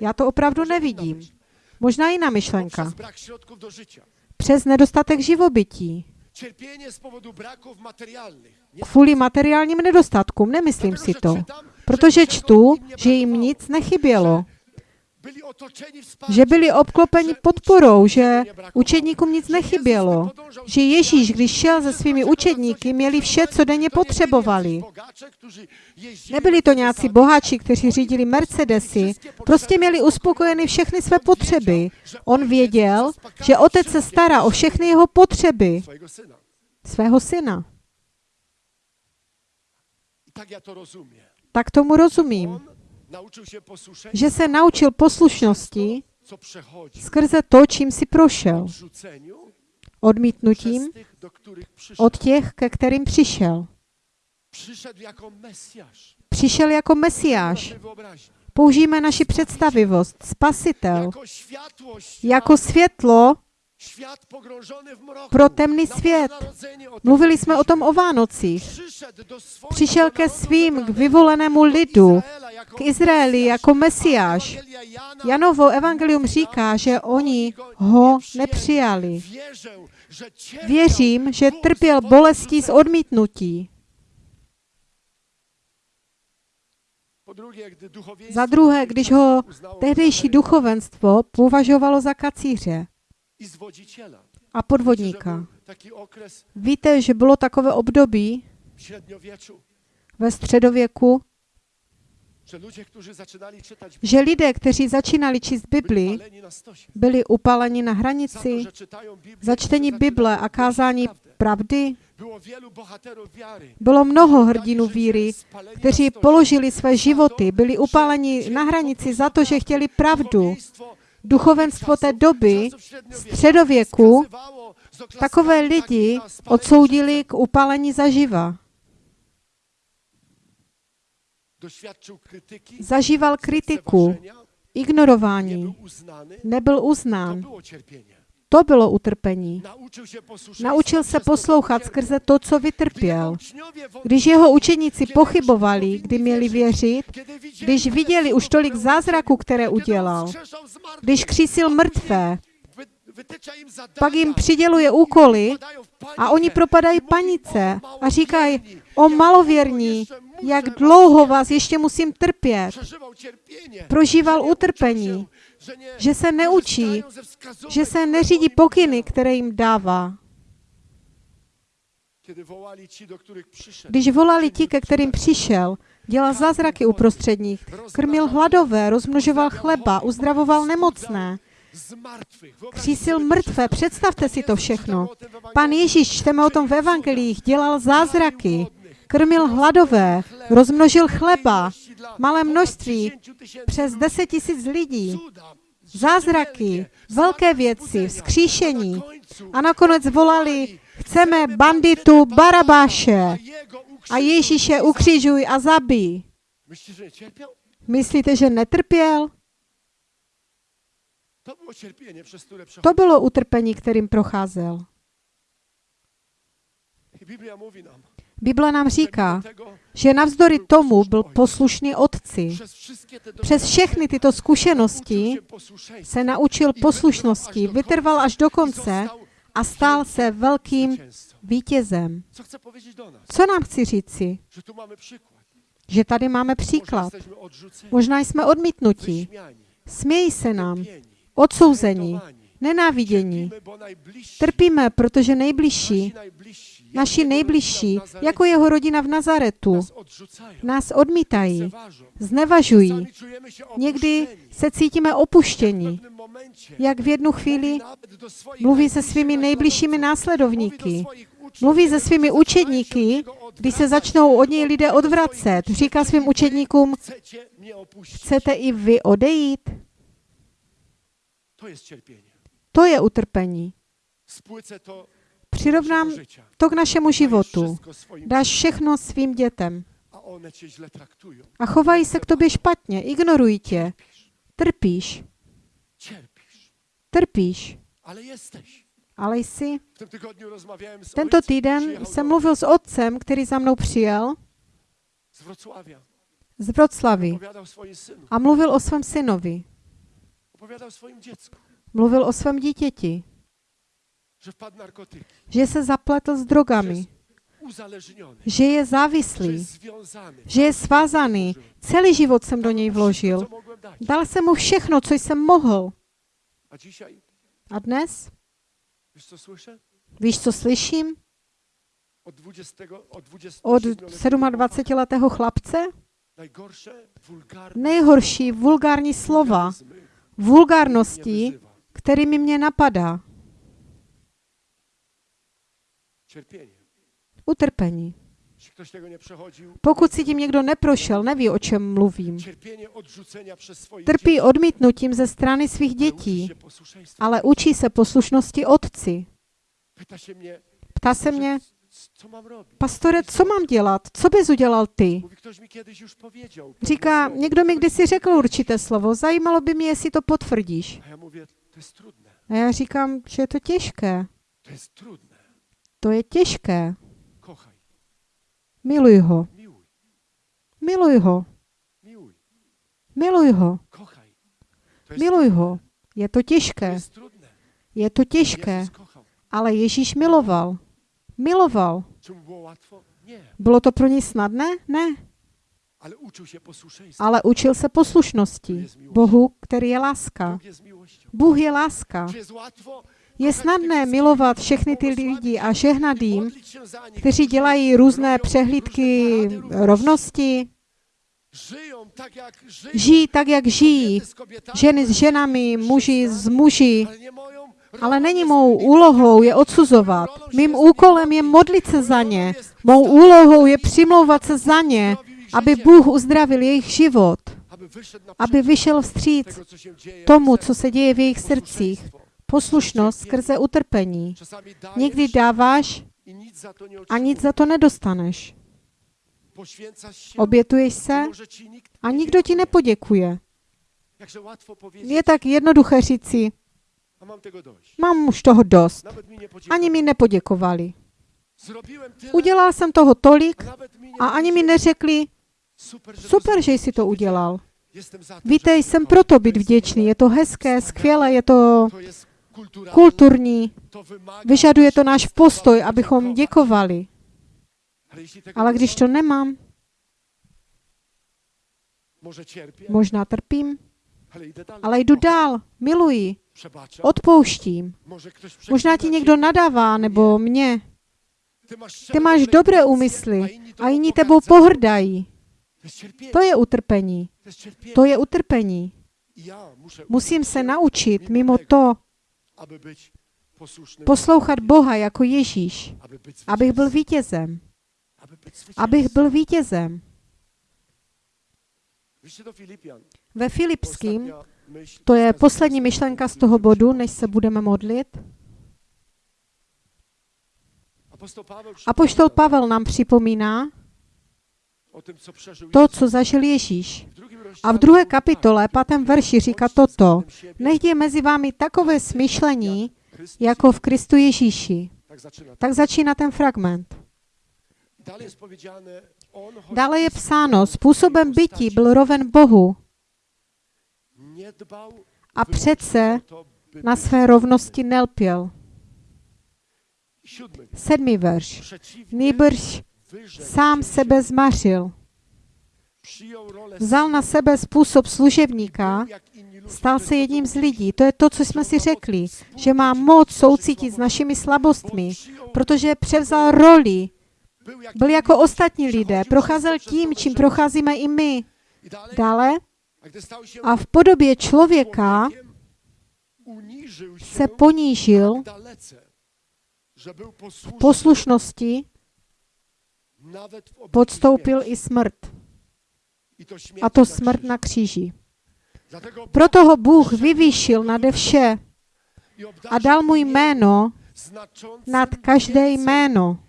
Já to opravdu nevidím. Možná jiná myšlenka. Přes nedostatek živobytí. Kvůli materiálním nedostatkům, nemyslím si to. Protože čtu, že jim nic nechybělo. Že byli obklopeni podporou, že učedníkům nic nechybělo. Že Ježíš, když šel se svými učedníky, měli vše, co denně potřebovali. Nebyli to nějací boháči, kteří řídili Mercedesy, prostě měli uspokojeny všechny své potřeby. On věděl, že otec se stará o všechny jeho potřeby svého syna. Tak ja to rozumiem. Tak tomu rozumím, že se naučil poslušnosti skrze to, čím si prošel. Odmítnutím od těch, ke kterým přišel. Jako. Přišel jako Mesiáš. Použijeme naši představivost. Spasitel. Jako. Jako světlo Pro temný svět. Mluvili jsme o tom o. Vánocích. Přišel ke svým, k vyvolenému do lidu, jako k Izraeli jako Mesiáš. Janovo evangelium říká, že oni ho nepřijali. Věřím, že trpěl bolestí z odmítnutí. Za druhé, když ho tehdejší duchovenstvo považovalo za kacíře. A podvodníka. Víte, že bylo takové období ve středověku, že lidé, kteří začínali číst Bibli, byli upáleni na hranici za čtení Bible a kázání pravdy. Bylo mnoho hrdinů víry, kteří položili své životy, byli upáleni na hranici za to, že chtěli pravdu. Duchovenstvo té doby, středověku, takové lidi odsoudili k upálení zaživa. Zažíval kritiku, ignorování, nebyl uznán. To bylo utrpení. Naučil se poslouchat skrze to, co vytrpěl. Když jeho učeníci pochybovali, kdy měli věřit, když viděli už tolik zázraků, které udělal, když křísil mrtvé, pak jim přiděluje úkoly a oni propadají panice "O, a říkají, o malověrní, jak dlouho cierpieć?" vás ještě musím trpět. Prožíval utrpení, že se neučí, že se neřídí pokyny, které jim dává. Když volali ti, ke kterým přišel, dělal zázraky uprostřed nich, krmil hladové, rozmnožoval chleba, uzdravoval nemocné, křísil mrtvé. Představte si to všechno. Pan Ježíš, čteme o tom v evangelích, dělal zázraky, krmil hladové, rozmnožil chleba, malé množství, přes 10 tisíc lidí, zázraky, velké věci, vzkříšení. A nakonec volali, chceme banditu Barabáše a Ježíše ukřižuj a zabij. Myslíte, že netrpěl? To bylo utrpení, kterým procházel. Bible nám říká, že navzdory tomu byl poslušný otci. Přes všechny tyto zkušenosti se naučil poslušnosti, vytrval až do konce a stal se velkým vítězem. Co nám chci říci? Že tady máme příklad. Možná jsme odmítnutí. Smějí se nám, odsouzení, nenávidění. Trpíme, protože nejbližší, naši nejbližší, jako jeho rodina v Nazaretu, nás odmítají, znevažují. Někdy se cítíme momencie jak v jednu chvíli mluví se svými nejbližšími následovníky. Mluví se svými učedníky, když se začnou od něj lidé odvracet. Říká svým učedníkům, chcete i vy odejít? To je utrpení. Přirovnám to k našemu životu. Dáš všechno svým dětem a chovají se k tobě špatně, ignorují tě. Trpíš, trpíš, ale jsi. Tento týden jsem mluvil s otcem, který za mnou přijel z Vroclavy a mluvil o svém synovi. Mluvil o svém dítěti, że wpadł narkotyki, že se zapletl s drogami, že je závislý, že je svázaný. Celý život jsem do něj vložil. Dal jsem mu všechno, co jsem mohl. A dnes, víš, co slyším? Od 20, od 20 od 27-letého chlapce? Nejhorší vulgární slova, vulgárnosti, kterými mě napadá. Cierpienie. Utrpení. Pokud si tím někdo neprošel, neví, o čem mluvím. Trpí odmítnutím ze strany svých dětí, ale učí se poslušnosti otci. Ptá se mě, pastore, co mám dělat? Co bys udělal ty? Říká, někdo mi kdysi řekl určité slovo, zajímalo by mě, jestli to potvrdíš. A já říkám, že je to těžké. To je těžké. Miluj ho. Miluj ho. Miluj ho. Miluj ho. Je to těžké. Je to těžké. Ale Ježíš miloval. Miloval. Bylo to pro něj snadné? Ne. Ale učil se poslušnosti. Bohu, který je láska. Bůh je láska. Je snadné milovat všechny ty lidi a žehnat jim, kteří dělají různé přehlídky rovnosti, žijí tak, jak žijí, ženy s ženami, muži s muži, ale není mou úlohou je odsuzovat. Mým úkolem je modlit se za ně. Mou úlohou je přimlouvat se za ně, aby Bůh uzdravil jejich život, aby vyšel vstříc tomu, co se děje v jejich srdcích. Poslušnost skrze utrpení. Někdy dáváš a nic za to nedostaneš. Obětuješ se a nikdo ti nepoděkuje. Je tak jednoduché říci, mám už toho dost. Ani mi nepoděkovali. Udělal jsem toho tolik a ani mi neřekli, Super, že jsi to udělal. Víte, jsem to proto být vděčný. Je to hezké, skvělé, je to kulturní. Vyžaduje to náš postoj, abychom děkovali. Ale když to nemám, možná trpím, ale jdu dál, miluji, odpouštím. Možná ti někdo nadává, nebo mě. Ty máš dobré úmysly a jiní tebou pohrdají. To je utrpení. To je utrpení. Musím se naučit, mimo to, poslouchat Boha jako Ježíš, abych byl vítězem. Abych byl vítězem. Ve Filipským, to je poslední myšlenka z to, toho bodu, než se budeme modlit. Apoštol Pavel nám připomíná to, co zažil Ježíš. A v druhé kapitole, pátém verši říká "Bądźcie toto. Nech je mezi vámi takové smyšlení, jako v Kristu Ježíši. Tak začíná ten fragment. Dále je psáno, způsobem bytí byl roven Bohu a přece na své rovnosti nelpěl. Sedmý verš. Nýbrž sám sebe zmařil. Vzal na sebe způsob služebníka, stal se jedním z lidí. To je to, co jsme si řekli, že má moc soucítit s našimi slabostmi, protože převzal roli, byl jako ostatní lidé, procházel tím, čím procházíme i my. Dále a v podobě člověka se ponížil posłuszny poslušnosti, podstoupil i smrt. A to smrt na kříži. Proto ho Bůh vyvýšil nade vše a dal mu jméno nad každé jméno.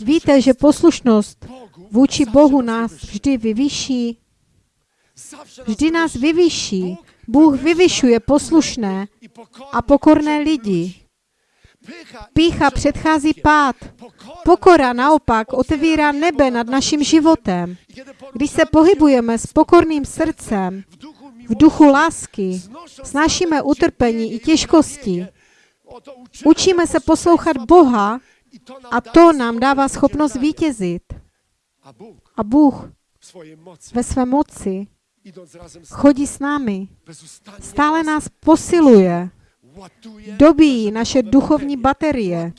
Víte, že poslušnost vůči Bohu nás vždy nas vždy nás. Bóg Bůh vyvyšuje poslušné a pokorné lidi. Pícha předchází pád. Pokora naopak otevírá nebe nad naším životem. Když se pohybujeme s pokorným srdcem, v duchu lásky, snášíme utrpení i těžkosti. Učíme se poslouchat Boha a to nám dává schopnost vítězit. A Bůh ve své moci chodí s námi. Stále nás posiluje. Dobíjí naše duchovní baterie,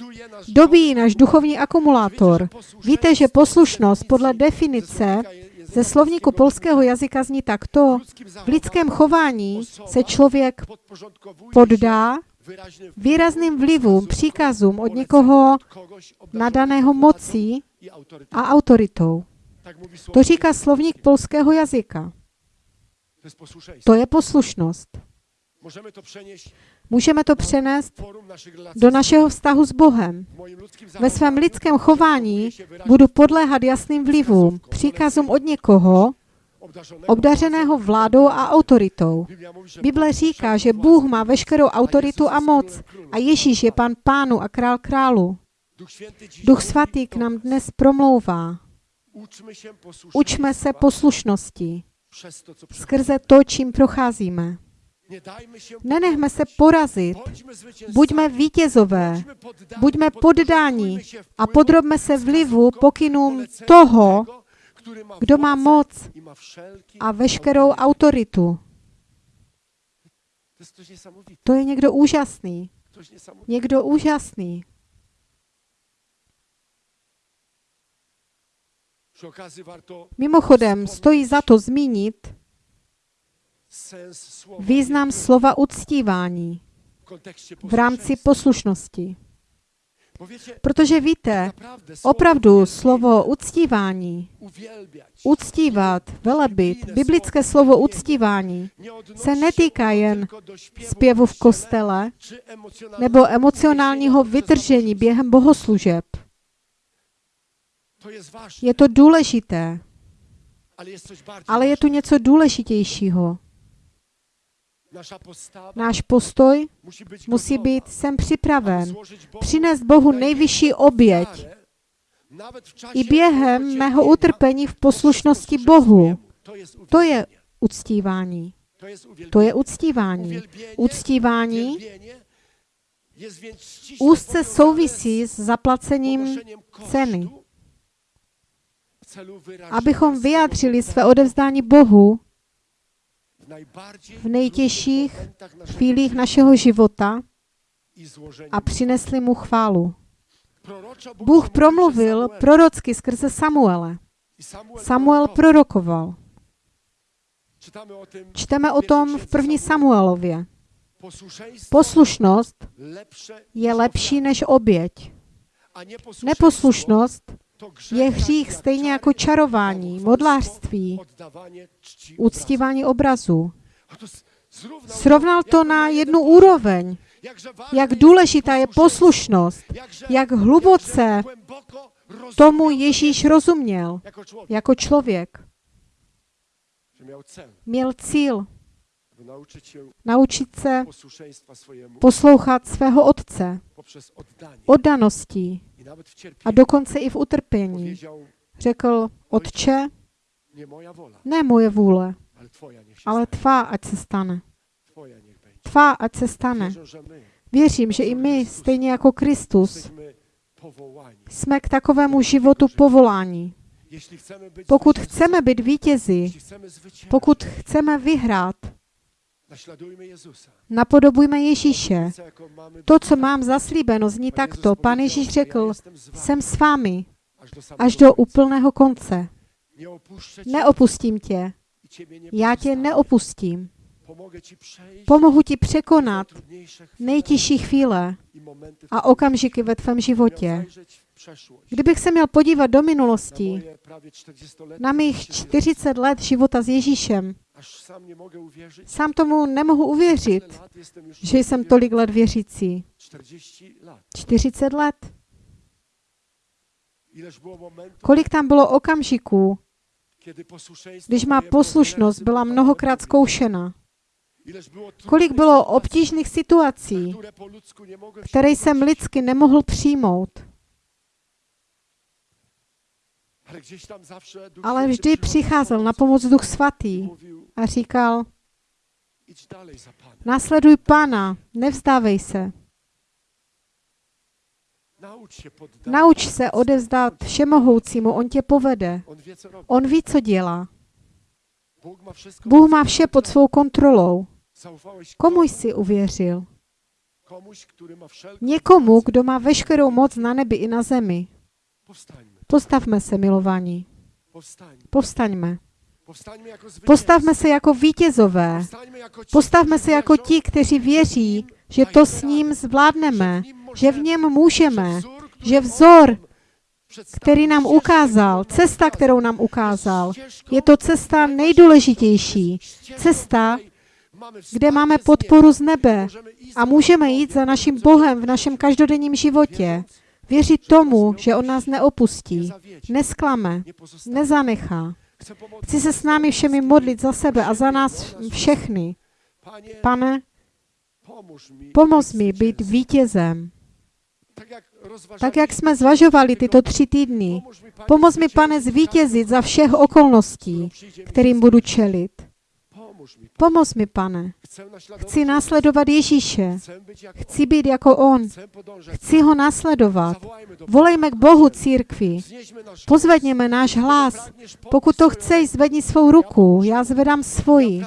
Dobíjí náš duchovní akumulátor. Víte, že poslušnost podle definice ze slovníku polského jazyka zní takto. V lidském chování se člověk poddá výrazným vlivům, příkazům od někoho nadaného mocí a autoritou. To říká slovník polského jazyka. To je poslušnost. Můžeme to přenést do našeho vztahu s Bohem. Ve svém lidském chování budu podléhat jasným vlivům, příkazům od někoho, obdařeného vládou a autoritou. Bible říká, že Bůh má veškerou autoritu a moc a Ježíš je pan pánu a král králu. Duch svatý k nám dnes promlouvá. Učme se poslušnosti skrze to, čím procházíme. Nenechme se porazit. Buďme vítězové. Buďme się a podrobme se vlivu, pokynům toho, kdo má moc a veškerou autoritu. To je někdo úžasný. Někdo úžasný. Mimochodem, stojí za to zmínit význam slova uctívání v rámci poslušnosti. Protože víte, opravdu slovo uctívání, uctívat, velebit, biblické slovo uctívání se netýká jen zpěvu v kostele nebo emocionálního vytržení během bohoslužeb. Je to důležité, ale je tu něco důležitějšího. Náš postoj musí být, jsem připraven, přinést Bohu nejvyšší oběť i během mého utrpení v poslušnosti Bohu. To je uctívání. To je uctívání. Uctívání úzce souvisí z s zaplacením ceny. abychom vyjádřili své odevzdání Bohu v nejtěžších chvílích našeho života a přinesli mu chválu. Bůh promluvil prorocky skrze Samuele. Samuel prorokoval. Čteme o tom v první Samuelově. Poslušnost je lepší než oběť. Neposlušnost je hřích stejně jako čarování, modlářství, uctívání obrazu. Srovnal to na jednu úroveň, jak důležitá je poslušnost, jak hluboce tomu to Ježíš rozuměl jako člověk. Měl cíl naučit se poslouchat svého otce, oddaností a dokonce i v utrpení. Řekl, otče, ne moje vůle, ale tvá, ať se stane. Tvá, ať se stane. Věřím, že i my, stejně jako Kristus, jsme k takovému životu być Pokud chceme být vítězi, pokud chceme vyhrát. Napodobujme Ježíše. Mamy To, co mám zaslíbeno, zní takto. Pan Ježíš "Ja řekl, jsem s vámi až do úplného konce. Neopustím tě. Já tě neopustím. Pomohu ti překonat nejtěžší chvíle a okamžiky ve tvém životě. Kdybych se měl podívat do minulosti, moje prawie 40-letnie na mých życie z Jezusem, 40 let života s Ježíšem, Sám tomu nemohu uvěřit, že jsem tolik let věřící. 40 lat. 40 let. Kolik tam bylo okamžiků, když má poslušnost byla mnohokrát zkoušena? Kolik bylo obtížných situací, které jsem lidsky nemohl přijmout, Ale vždy přicházel na pomoc Duch Svatý a říkal, následuj Pána, nevzdávej se. Nauč se odevzdat všemohoucímu, on tě povede. On ví, co dělá. Bůh má vše pod svou kontrolou. Komu jsi uvěřil? Někomu, kdo má veškerou moc na nebi i na zemi. Postavme se, milovaní. Povstaňme. Jako. Postavme se jako vítězové. Jako Postavme se jako ti, kteří věří, že to s ním zvládneme, že v něm můžeme, že vzor, který nám ukázal, cesta, kterou nám ukázal, je to cesta nejdůležitější. Cesta, kde máme podporu z nebe a můžeme jít za naším Bohem v našem každodenním životě. Věřit tomu, že On nás neopustí, nesklame, nezanechá. Chci se s námi všemi modlit za sebe a za nás všechny. Pane, pomoz mi být vítězem. Tak jak jsme zvažovali tyto tři týdny, pomoz mi, pane, zvítězit za všech okolností, kterým budu čelit. Pomoz mi, pane. Chci následovat Ježíše. Chcę być jak Chci být jako On. Chci ho následovat. Volejme k Bohu církvi. Pozvedněme náš hlas. Pokud to chceš, zvedni svou ruku. Já zvedám svoji.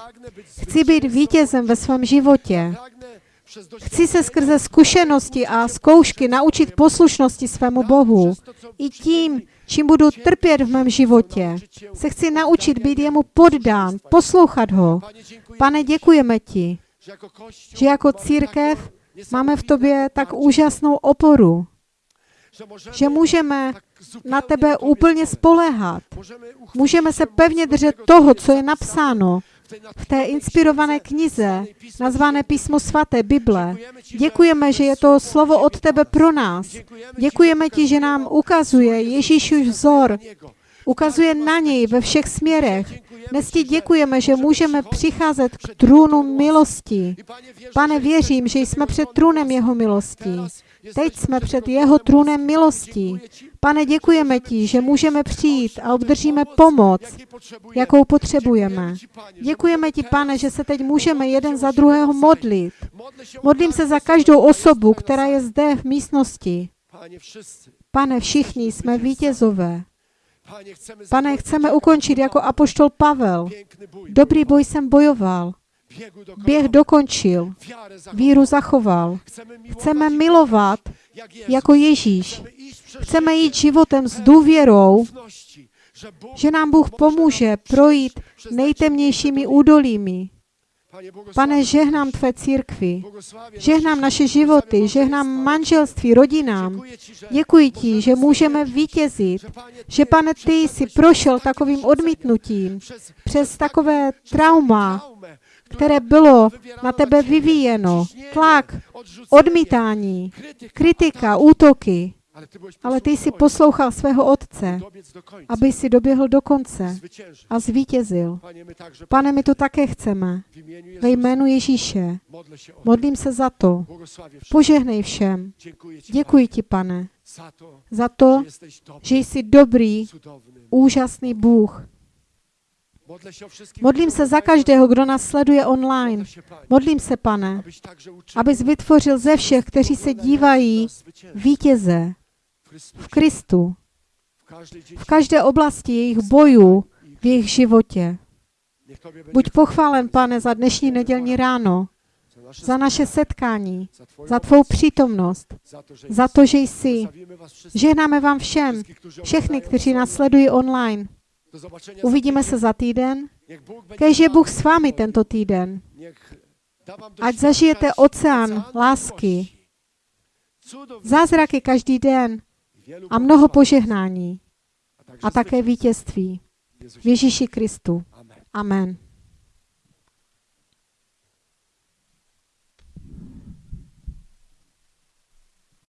Chci být vítězem ve svém životě. Chci se skrze zkušenosti a zkoušky naučit poslušnosti svému Bohu. I tím, čím budu trpět v mém životě, se chci naučit být jemu poddán, poslouchat ho. Pane, děkujeme ti, že jako církev máme v tobě tak úžasnou oporu, že můžeme na tebe úplně spoléhat. Můžeme se pevně držet toho, co je napsáno v té inspirované knize, nazvané Písmo svaté Bible. Děkujeme, že je to slovo od tebe pro nás. Děkujeme ti, že nám ukazuje Ježíšův vzor, ukazuje na něj ve všech směrech. Dnes ti děkujeme, že můžeme přicházet k trůnu milosti. Pane, věřím, že jsme před trůnem jeho milosti. Teď jsme před jeho trůnem milosti. Pane, děkujeme ti, že můžeme přijít a obdržíme pomoc, jakou potřebujeme. Děkujeme ti, pane, že se teď můžeme jeden za druhého modlit. Modlím se za každou osobu, která je zde v místnosti. Pane, všichni jsme vítězové. Pane, chceme ukončit jako apoštol Pavel. Dobrý boj jsem bojoval. Běh dokončil. Víru zachoval. Chceme milovat jako Ježíš. Chceme jít životem s důvěrou, že nám Bůh pomůže projít nejtemnějšími údolími. Pane, žehnám Tvé církvi, žehnám naše životy, žehnám manželství, rodinám. Děkuji Ti, že můžeme vítězit, že Pane, Ty jsi prošel takovým odmítnutím přes takové trauma, které bylo na tebe vyvíjeno, tlak, odmítání, kritika, útoky. Ale ty jsi poslouchal svého otce, aby si doběhl do konce a zvítězil. Pane, my to také chceme. Ve jménu Ježíše. Modlím se za to. Požehnej všem. Děkuji ti, pane, za to, že jsi dobrý, úžasný Bůh. Modlím se za každého, kdo nás sleduje online. Modlím se, pane, abys vytvořil ze všech, kteří se dívají, vítěze v Kristu, v každé oblasti jejich bojů, v jejich životě. Buď pochválen, pane, za dnešní nedělní ráno, za naše setkání, za tvou přítomnost, za to, že jsi. Žehnáme vám všem, všechny, kteří nás sledují online. Uvidíme se za týden. Kež je Bůh s vámi tento týden. Ať zažijete oceán lásky, zázraky každý den a mnoho požehnání a také vítězství v Ježíši Kristu. Amen.